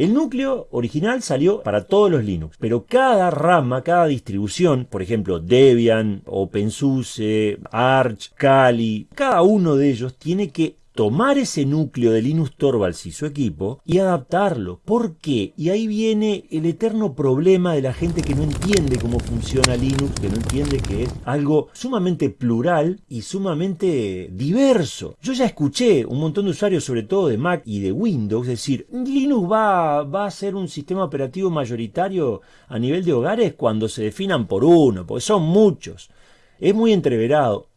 El núcleo original salió para todos los Linux, pero cada rama, cada distribución, por ejemplo Debian, OpenSUSE, Arch, Kali, cada uno de ellos tiene que tomar ese núcleo de Linux Torvalds y su equipo y adaptarlo. ¿Por qué? Y ahí viene el eterno problema de la gente que no entiende cómo funciona Linux, que no entiende que es algo sumamente plural y sumamente diverso. Yo ya escuché un montón de usuarios, sobre todo de Mac y de Windows, decir, Linux va, va a ser un sistema operativo mayoritario a nivel de hogares cuando se definan por uno, porque son muchos. Es muy entreverado.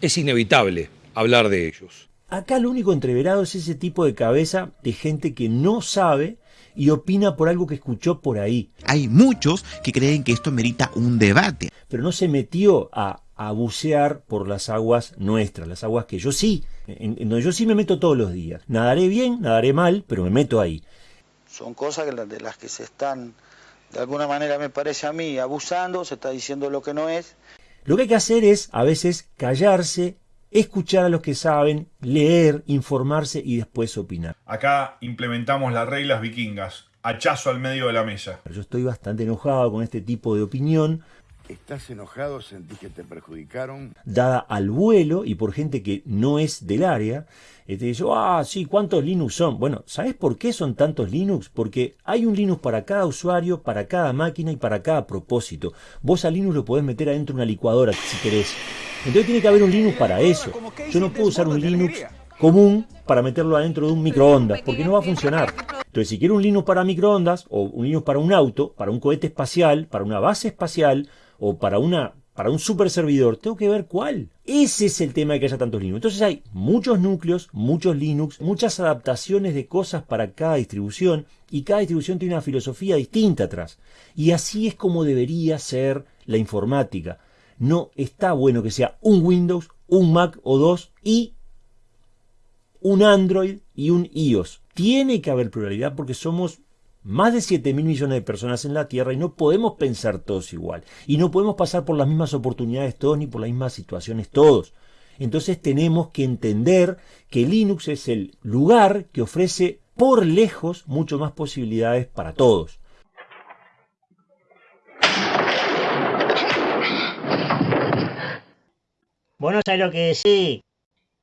Es inevitable hablar de ellos. Acá lo único entreverado es ese tipo de cabeza de gente que no sabe y opina por algo que escuchó por ahí. Hay muchos que creen que esto merita un debate. Pero no se metió a, a bucear por las aguas nuestras, las aguas que yo sí, en, en, donde yo sí me meto todos los días. Nadaré bien, nadaré mal, pero me meto ahí. Son cosas de las que se están, de alguna manera me parece a mí, abusando, se está diciendo lo que no es. Lo que hay que hacer es a veces callarse, escuchar a los que saben, leer, informarse y después opinar. Acá implementamos las reglas vikingas, hachazo al medio de la mesa. Yo estoy bastante enojado con este tipo de opinión. ¿Estás enojado? ¿Sentís que te perjudicaron? Dada al vuelo y por gente que no es del área. Este dice, ah, sí, ¿cuántos Linux son? Bueno, ¿sabes por qué son tantos Linux? Porque hay un Linux para cada usuario, para cada máquina y para cada propósito. Vos a Linux lo podés meter adentro de una licuadora si querés. Entonces tiene que haber un Linux para eso. Yo no puedo usar un Linux común para meterlo adentro de un microondas, porque no va a funcionar. Entonces, si quiero un Linux para microondas, o un Linux para un auto, para un cohete espacial, para una base espacial, o para una para un super servidor, tengo que ver cuál. Ese es el tema de que haya tantos Linux. Entonces hay muchos núcleos, muchos Linux, muchas adaptaciones de cosas para cada distribución y cada distribución tiene una filosofía distinta atrás. Y así es como debería ser la informática. No está bueno que sea un Windows, un Mac o dos y un Android y un iOS. Tiene que haber pluralidad porque somos más de 7 mil millones de personas en la Tierra y no podemos pensar todos igual. Y no podemos pasar por las mismas oportunidades todos ni por las mismas situaciones todos. Entonces tenemos que entender que Linux es el lugar que ofrece por lejos mucho más posibilidades para todos. Vos no lo que decís.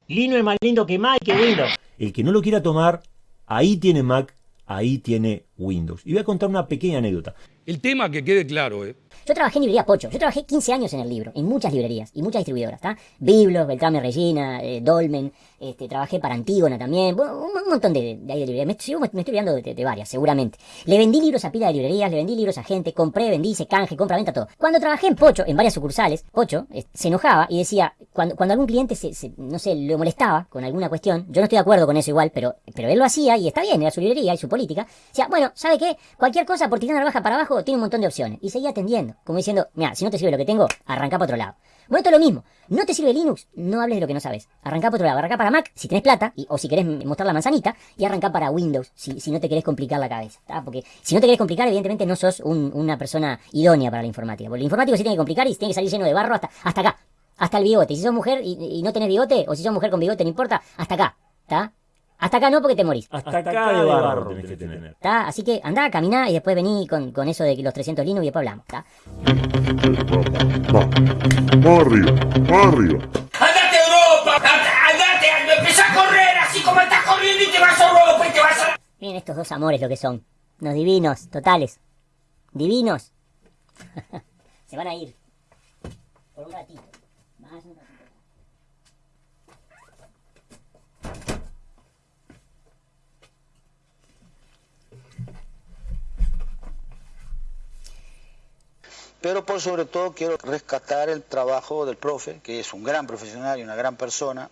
Linux es más lindo que Mac y que Windows. El que no lo quiera tomar, ahí tiene Mac, ahí tiene Windows. Y voy a contar una pequeña anécdota. El tema que quede claro, ¿eh? Yo trabajé en librería Pocho. Yo trabajé 15 años en el libro, en muchas librerías y muchas distribuidoras, ¿está? Biblos, Beltrame Regina, eh, Dolmen, este, trabajé para Antígona también, bueno, un, montón de, de, de librerías. Me, me, me, estoy olvidando de, de, varias, seguramente. Le vendí libros a pila de librerías, le vendí libros a gente, compré, vendí, hice canje, compra, venta, todo. Cuando trabajé en Pocho, en varias sucursales, Pocho eh, se enojaba y decía, cuando, cuando algún cliente se, se, no sé, lo molestaba con alguna cuestión, yo no estoy de acuerdo con eso igual, pero, pero él lo hacía y está bien, era su librería y su política. Decía, bueno, ¿sabe qué? Cualquier cosa por tirando la baja para abajo tiene un montón de opciones. Y seguía atendiendo, como diciendo, mira, si no te sirve lo que tengo, arranca para otro lado. Bueno, esto es lo mismo. No te sirve Linux, no hables de lo que no sabes. Arranca para otro lado. Arranca para Mac, si tenés plata, o si querés mostrar la manzanita, y arranca para Windows, si, si no te querés complicar la cabeza. ¿tá? Porque si no te querés complicar, evidentemente no sos un, una persona idónea para la informática. Porque el informático se tiene que complicar y tiene que salir lleno de barro hasta, hasta acá. Hasta el bigote. Si sos mujer y, y no tenés bigote, o si sos mujer con bigote, no importa, hasta acá. ¿Está? Hasta acá no porque te morís. Hasta, Hasta acá, acá de barro tenés que tener. ¿Está? Así que andá, caminá y después vení con, con eso de los 300 Linux y después hablamos. ¿está? Barrio, barrio. ¡Andate a Europa! ¡Andate! ¡Empezá a correr así como estás corriendo y te vas a Europa y te vas a... Miren estos dos amores lo que son. Unos divinos, totales. Divinos. Se van a ir. Por un ratito. Más un ratito. Pero por sobre todo quiero rescatar el trabajo del profe, que es un gran profesional y una gran persona,